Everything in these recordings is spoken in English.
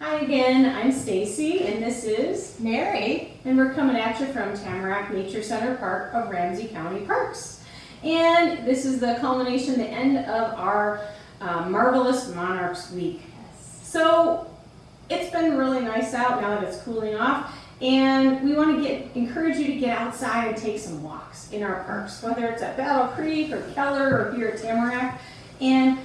Hi again, I'm Stacy and this is Mary. and we're coming at you from Tamarack Nature Center Park of Ramsey County Parks. And this is the culmination, the end of our uh, Marvelous Monarchs Week. So it's been really nice out now that it's cooling off and we want to get encourage you to get outside and take some walks in our parks, whether it's at Battle Creek or Keller or here at Tamarack. And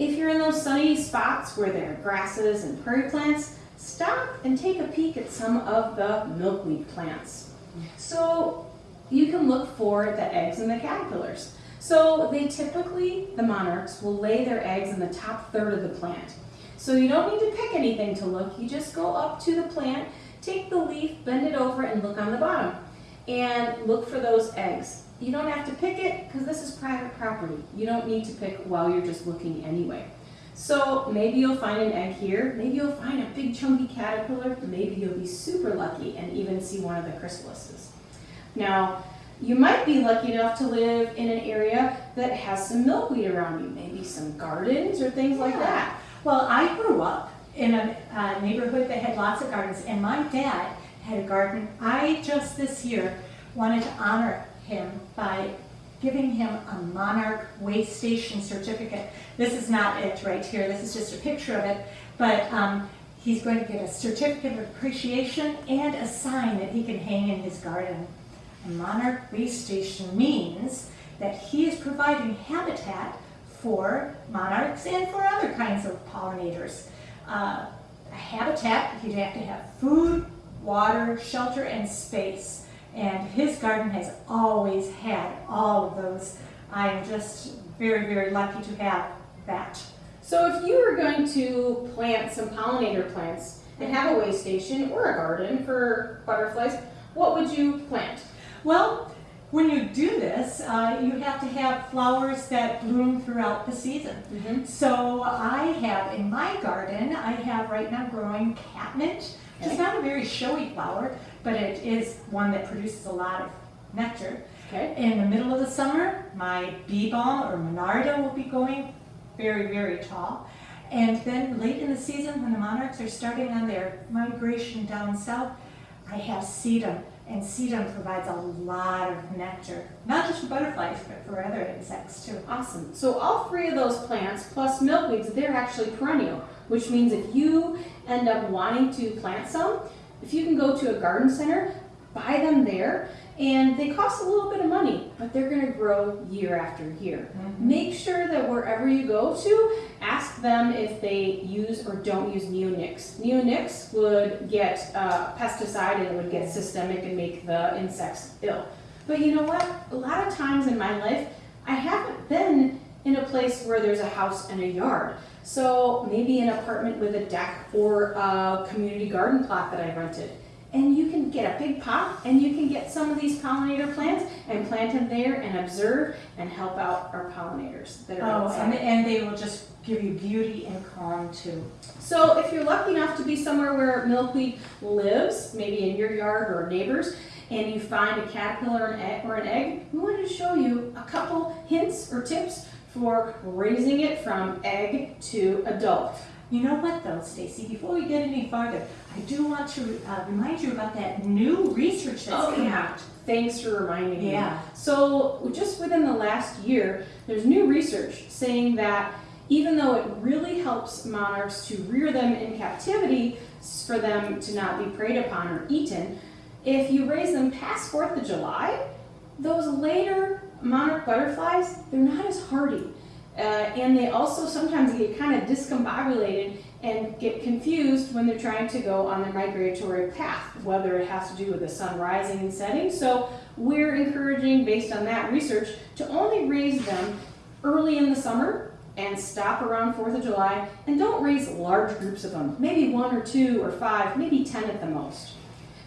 if you're in those sunny spots where there are grasses and prairie plants, stop and take a peek at some of the milkweed plants. So you can look for the eggs and the caterpillars. So they typically, the monarchs, will lay their eggs in the top third of the plant. So you don't need to pick anything to look, you just go up to the plant, take the leaf, bend it over and look on the bottom. And look for those eggs. You don't have to pick it because this is private property. You don't need to pick while you're just looking anyway. So maybe you'll find an egg here, maybe you'll find a big chunky caterpillar, maybe you'll be super lucky and even see one of the chrysalises. Now, you might be lucky enough to live in an area that has some milkweed around you, maybe some gardens or things like that. Well, I grew up in a uh, neighborhood that had lots of gardens, and my dad had a garden. I just this year wanted to honor him by giving him a Monarch Way Station certificate. This is not it right here, this is just a picture of it, but um, he's going to get a certificate of appreciation and a sign that he can hang in his garden. A Monarch Way Station means that he is providing habitat for monarchs and for other kinds of pollinators. Uh, habitat, you'd have to have food, water, shelter, and space. And his garden has always had all of those. I'm just very, very lucky to have that. So if you were going to plant some pollinator plants and have a way station or a garden for butterflies, what would you plant? Well, when you do this, uh, you have to have flowers that bloom throughout the season. Mm-hmm. So I have in my garden, I have right now growing catnip, is not a very showy flower, but it is one that produces a lot of nectar. Okay. In the middle of the summer, my bee balm or monarda will be going very, very tall. And then late in the season, when the monarchs are starting on their migration down south, I have sedum. And sedum provides a lot of nectar, not just for butterflies, but for other insects too. Awesome. So all three of those plants plus milkweeds, they're actually perennial, which means if you end up wanting to plant some, if you can go to a garden center, buy them there, and they cost a little bit of money, but they're going to grow year after year. Make sure that wherever you go to, ask them if they use or don't use neonics. Neonics would get uh, pesticide and it would get systemic and make the insects ill. But you know what? A lot of times in my life, I haven't been in a place where there's a house and a yard. So maybe an apartment with a deck or a community garden plot that I rented. And you can get a big pot and you can get some of these pollinator plants and plant them there and observe and help out our pollinators that are Oh, and, outside. and they will just give you beauty and calm too. So if you're lucky enough to be somewhere where milkweed lives, maybe in your yard or neighbors, and you find a caterpillar or an egg, or an egg, we wanted to show you a couple hints or tips for raising it from egg to adult. You know what though, Stacy, before we get any farther, I do want to uh, remind you about that new research that's Oh, come yeah. out. Thanks for reminding me. Yeah. So just within the last year, there's new research saying that even though it really helps monarchs to rear them in captivity for them to not be preyed upon or eaten, if you raise them past 4th of July, those later monarch butterflies, they're not as hardy. Uh, and they also sometimes get kind of discombobulated and get confused when they're trying to go on their migratory path, whether it has to do with the sun rising and setting. So we're encouraging, based on that research, to only raise them early in the summer and stop around 4th of July, and don't raise large groups of them, maybe one or two or five, maybe 10 at the most.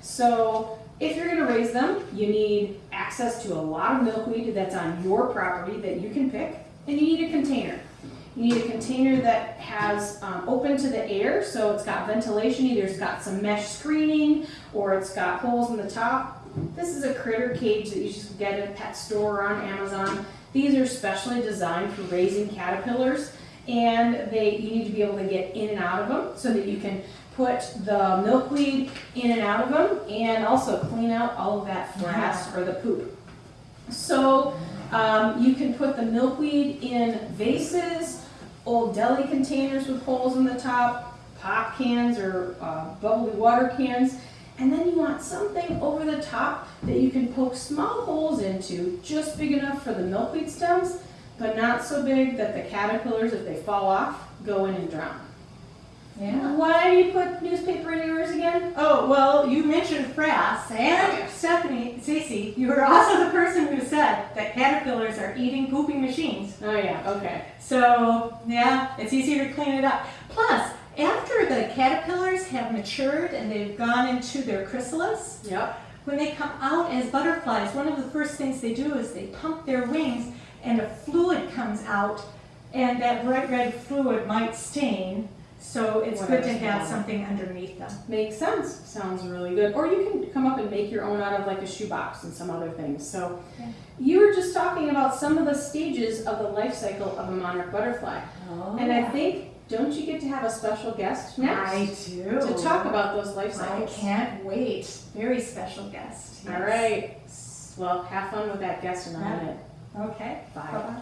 So if you're gonna raise them, you need access to a lot of milkweed that's on your property that you can pick, and you need a container. You need a container that has um, open to the air, so it's got ventilation, either it's got some mesh screening or it's got holes in the top. This is a critter cage that you just get at a pet store or on Amazon. These are specially designed for raising caterpillars and they you need to be able to get in and out of them so that you can put the milkweed in and out of them and also clean out all of that frass or the poop. So um, you can put the milkweed in vases, old deli containers with holes in the top, pop cans or uh, bubbly water cans. And then you want something over the top that you can poke small holes into, just big enough for the milkweed stems, but not so big that the caterpillars, if they fall off, go in and drown. Yeah. Why do you put newspaper in yours again? Oh, well, you mentioned frass, and oh, Stephanie, Stacy, you were also the person who said that caterpillars are eating pooping machines. Oh yeah, okay. So, yeah, it's easier to clean it up. Plus, after the caterpillars have matured and they've gone into their chrysalis, Yep. when they come out as butterflies, one of the first things they do is they pump their wings and a fluid comes out, and that bright red fluid might stain. So it's good to have something underneath them. Makes sense. Sounds really good. Or you can come up and make your own out of like a shoebox and some other things. So Yeah. you were just talking about some of the stages of the life cycle of a monarch butterfly. And I oh. think, don't you get to have a special guest next? I do. To talk about those life cycles. I can't wait. Very special guest. All yes. right. S- Well, have fun with that guest in a minute. Okay. Bye. Bye-bye.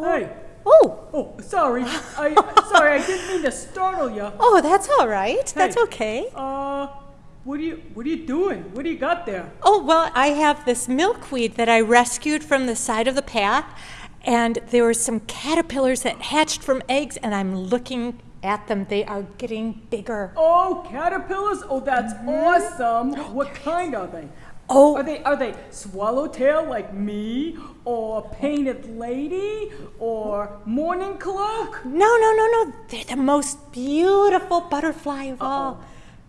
Hey, Oh, oh, sorry. I sorry, I didn't mean to startle you. oh, that's all right. That's okay. Uh, what are you what are you doing? What do you got there? Oh, well, I have this milkweed that I rescued from the side of the path, and there were some caterpillars that hatched from eggs, and I'm looking at them. They are getting bigger. Oh, caterpillars. Oh, that's awesome. What kind are they? Oh, Are they are they swallowtail like me, or painted lady, or mourning cloak? no, no, no, no. They're the most beautiful butterfly of all.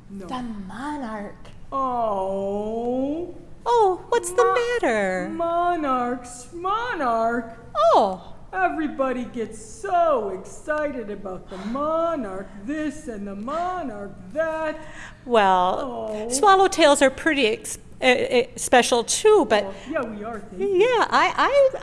No. The monarch. Oh, Oh, what's the matter? monarchs, monarch. Oh, Everybody gets so excited about the monarch this and the monarch that. well, Oh. swallowtails are pretty ex- uh, uh, special too, but yeah, we are. Yeah, I,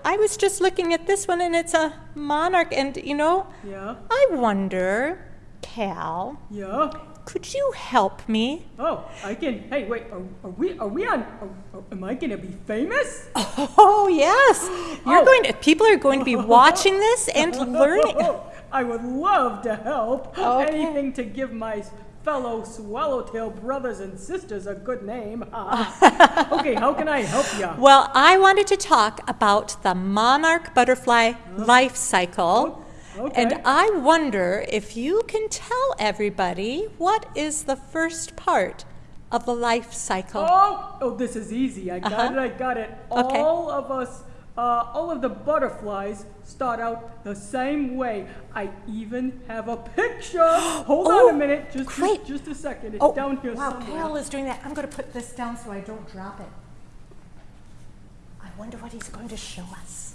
I, I was just looking at this one and it's a monarch. And, you know, Yeah, I wonder, Cal, yeah. could you help me? Oh, I can. Hey, wait. Are, are we? Are we on? Are, are- am I gonna be famous? Oh, yes. You're Oh. going to, people are going to be watching this and learning. I would love to help. Okay. Anything to give my fellow swallowtail brothers and sisters a good name. okay, how can I help you? Well, I wanted to talk about the monarch butterfly life cycle. Okay. And I wonder if you can tell everybody what is the first part of the life cycle. Oh, oh, this is easy. I got Uh-huh. it. I got it. Okay. All of us, uh, all of the butterflies start out the same way. I even have a picture. Hold Oh, on a minute. Just, great. just, just a second. It's Oh, down here wow, somewhere. Cal is doing that. I'm going to put this down so I don't drop it. I wonder what he's going to show us.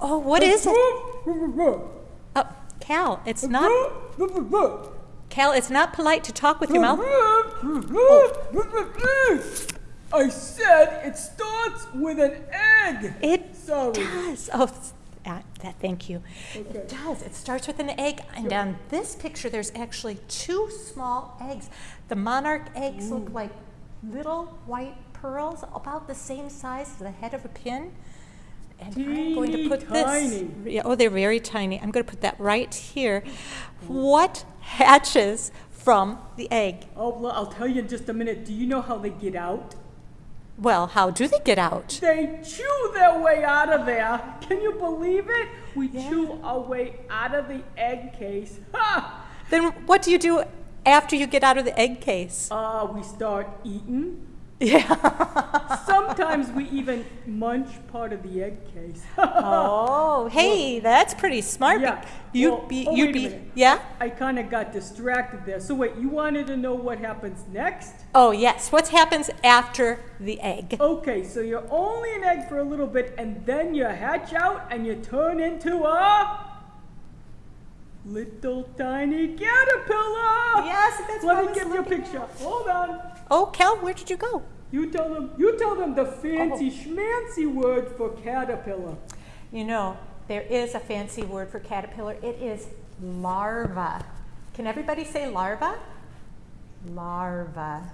Oh, what is it? Oh, Cal, it's not. Cal, it's not polite to talk with your mouth. I said it starts with an egg. It Sorry. does. Oh, uh, that, thank you. Okay. It does. It starts with an egg, and on this picture, there's actually two small eggs. The monarch eggs look like little white pearls, about the same size as the head of a pin. And I'm going to put tiny. this. Yeah, oh, they're very tiny. I'm going to put that right here. What hatches from the egg? Oh, well, I'll tell you in just a minute. Do you know how they get out? Well, how do they get out? They chew their way out of there. Can you believe it? We chew our way out of the egg case. Ha! Then what do you do after you get out of the egg case? Uh, we start eating. Yeah. Sometimes we even munch part of the egg case. oh, hey, that's pretty smart. Yeah, You'd well- be, oh, you'd be, yeah? I kind of got distracted there. So wait, you wanted to know what happens next? Oh, yes. What happens after the egg? Okay, so you're only an egg for a little bit, and then you hatch out and you turn into a little tiny caterpillar. Yes, that's Let me give you a picture. Hold on. Oh, Cal, where did you go? You tell them. You tell them the fancy oh. schmancy word for caterpillar. You know, there is a fancy word for caterpillar. It is larva. Can everybody say larva? Larva.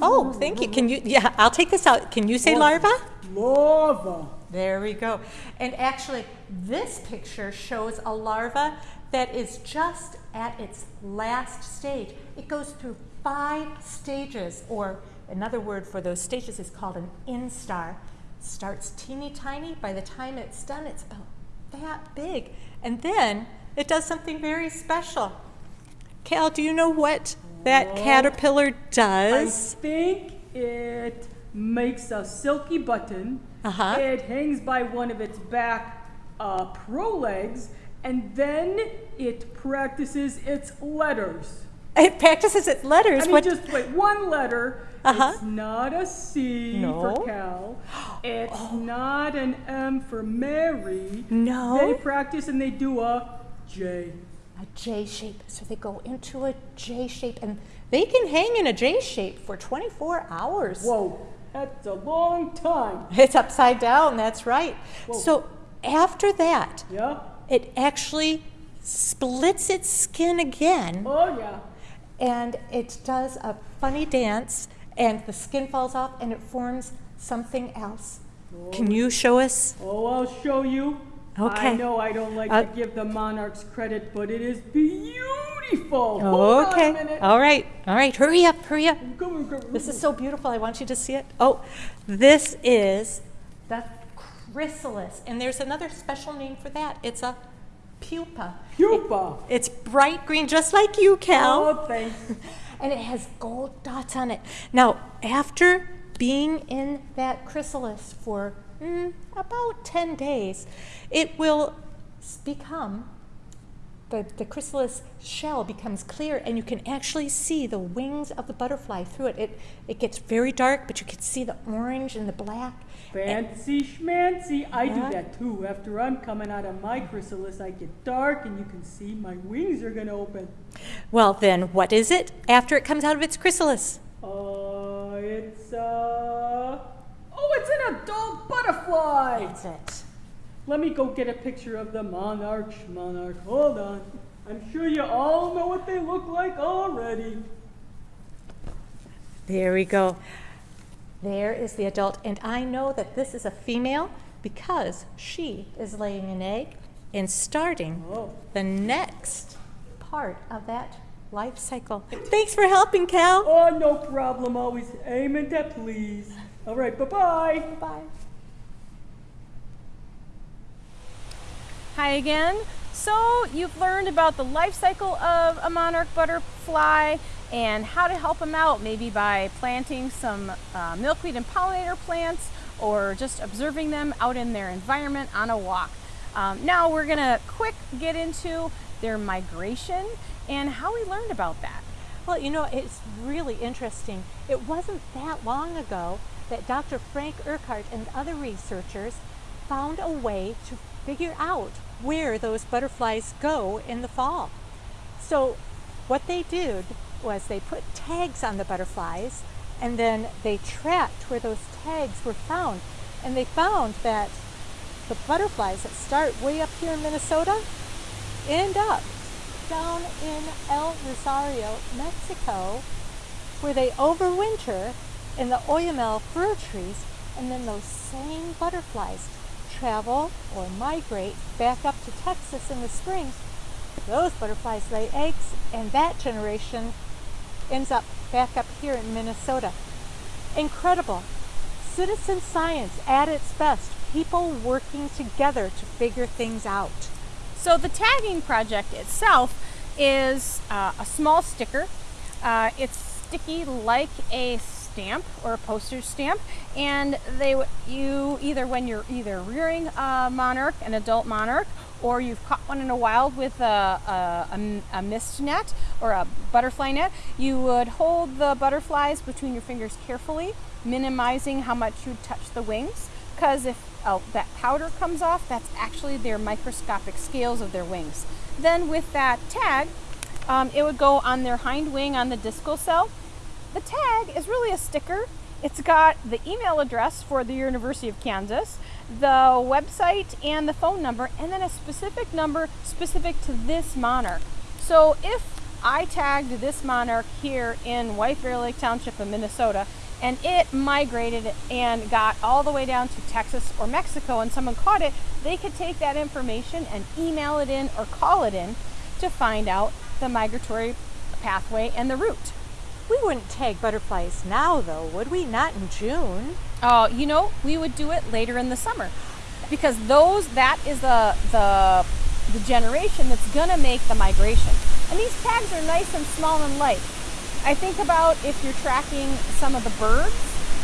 Oh, thank you. Can you? Yeah, I'll take this out. Can you say larva? Larva. There we go. And actually, this picture shows a larva that is just at its last stage. It goes through five stages, or another word for those stages is called an instar. Starts teeny tiny. By the time it's done, it's about that big. And then it does something very special. Cal, do you know what that No. caterpillar does? I think it makes a silky button. Uh-huh. It hangs by one of its back uh, pro legs, and then it practices its letters. It practices its letters. I mean, what? just wait, one letter. Uh-huh. It's not a C No. for Cal. It's not an M for Mary. No. They practice and they do a J. a J shape. So they go into a J shape and they can hang in a J shape for 24 hours. Whoa, that's a long time. It's upside down, that's right. Whoa. So after that, Yeah? It actually splits its skin again Oh, yeah. and it does a funny dance and the skin falls off and it forms something else. Can you show us? Oh, I'll show you. Okay. I know I don't like Uh, to give the monarchs credit, but it is beautiful. Okay. on a minute. All right. All right. Hurry up. Hurry up. On, come on. This is so beautiful. I want you to see it. Oh, this is the chrysalis. And there's another special name for that. It's a pupa. pupa. It's bright green, just like you, Cal. Oh, thanks. And it has gold dots on it. Now, after being in that chrysalis for mm, about 10 days, it will become the, the chrysalis shell becomes clear and you can actually see the wings of the butterfly through it. It, it gets very dark, but you can see the orange and the black. Fancy schmancy. I Yeah. do that too. After I'm coming out of my chrysalis, I get dark and you can see my wings are going to open. Well, then, what is it after it comes out of its chrysalis? Uh, it's, uh, oh, it's an adult butterfly. That's it. Let me go get a picture of the monarch, monarch. Hold on. I'm sure you all know what they look like already. There we go. There is the adult, and I know that this is a female because she is laying an egg and starting the next part of that life cycle. Thanks for helping, Cal. Oh, no problem. Always aiming to please. All right, bye-bye. Bye. Hi again. So you've learned about the life cycle of a monarch butterfly and how to help them out, maybe by planting some uh, milkweed and pollinator plants or just observing them out in their environment on a walk. Um, now we're gonna quick get into their migration and how we learned about that. Well, you know, it's really interesting. It wasn't that long ago that Dr. Frank Urquhart and other researchers found a way to figure out where those butterflies go in the fall. So, what they did was they put tags on the butterflies and then they tracked where those tags were found. And they found that the butterflies that start way up here in Minnesota end up down in El Rosario, Mexico, where they overwinter in the Oyamel fir trees, and then those same butterflies travel or migrate back up to Texas in the spring. Those butterflies lay eggs, and that generation ends up back up here in Minnesota. Incredible. Citizen science at its best. People working together to figure things out. So the tagging project itself is uh, a small sticker. Uh, it's sticky like a stamp or a postage stamp, and they you either when you're either rearing a monarch, an adult monarch, or you've caught one in a wild with a mist net or a butterfly net, you would hold the butterflies between your fingers carefully, minimizing how much you touch the wings because if oh, that powder comes off, that's actually their microscopic scales of their wings. Then with that tag, um, it would go on their hind wing on the discal cell. The tag is really a sticker It's got the email address for the University of Kansas, the website and the phone number, and then a specific number specific to this monarch. So if I tagged this monarch here in White Bear Lake Township of Minnesota, and it migrated and got all the way down to Texas or Mexico, and someone caught it, they could take that information and email it in or call it in to find out the migratory pathway and the route. We wouldn't tag butterflies now, though, would we? Not in June. Oh, you know, we would do it later in the summer because those that is the the the generation that's gonna make the migration. And these tags are nice and small and light. I think about if you're tracking some of the birds,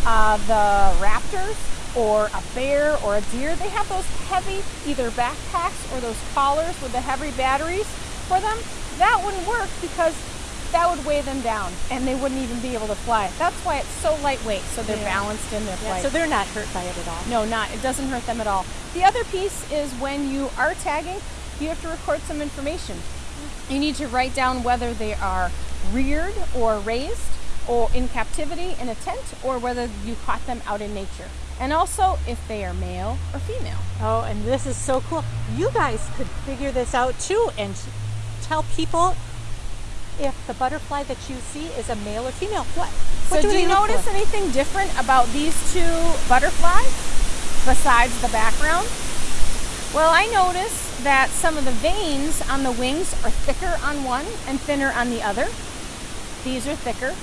uh, the raptors, or a bear or a deer. They have those heavy either backpacks or those collars with the heavy batteries for them. That wouldn't work because that would weigh them down and they wouldn't even be able to fly. That's why it's so lightweight, so they're Yeah. balanced in their flight. So they're not hurt by it at all. No, not. It doesn't hurt them at all. The other piece is when you are tagging, you have to record some information. Mm. You need to write down whether they are reared or raised or in captivity in a tent or whether you caught them out in nature. And also if they are male or female. Oh, and this is so cool. You guys could figure this out too and tell people if the butterfly that you see is a male or female. What? What so do, they you notice for? anything different about these two butterflies besides the background? Well, I notice that some of the veins on the wings are thicker on one and thinner on the other. These are thicker,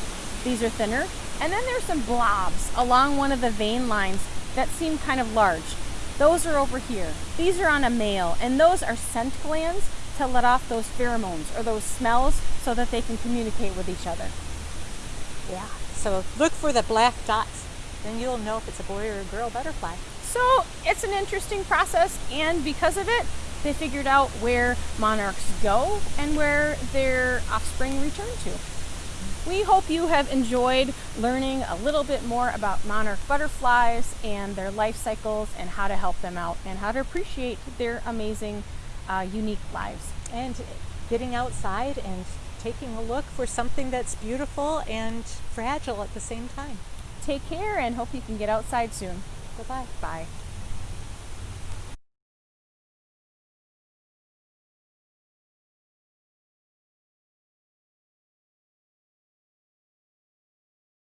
these are thinner. And then there's some blobs along one of the vein lines that seem kind of large. Those are over here. These are on a male, and those are scent glands to let off those pheromones or those smells so that they can communicate with each other. Yeah. So look for the black dots. Then you'll know if it's a boy or a girl butterfly. So it's an interesting process, and because of it, they figured out where monarchs go and where their offspring return to. We hope you have enjoyed learning a little bit more about monarch butterflies and their life cycles and how to help them out and how to appreciate their amazing, uh, unique lives. And getting outside and taking a look for something that's beautiful and fragile at the same time. Take care and hope you can get outside soon. Bye bye. Bye.